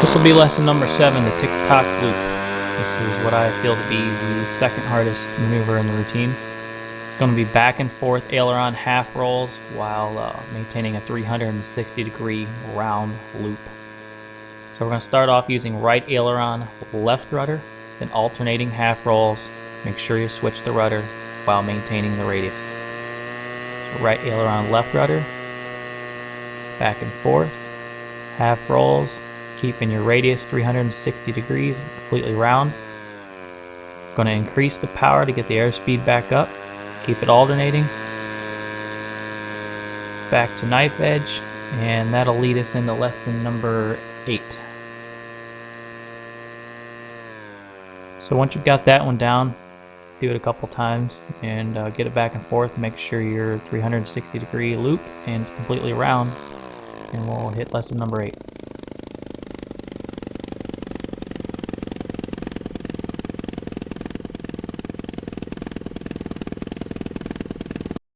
This will be lesson number seven, the tick-tock loop. This is what I feel to be the second hardest maneuver in the routine. It's going to be back and forth aileron half rolls while uh, maintaining a 360 degree round loop. So we're going to start off using right aileron, left rudder, then alternating half rolls. Make sure you switch the rudder while maintaining the radius. So right aileron, left rudder, back and forth, half rolls, keeping your radius 360 degrees, completely round. Going to increase the power to get the airspeed back up. Keep it alternating. Back to knife edge, and that'll lead us into lesson number eight. So once you've got that one down, do it a couple times and uh, get it back and forth. Make sure your 360 degree loop and it's completely round, and we'll hit lesson number eight.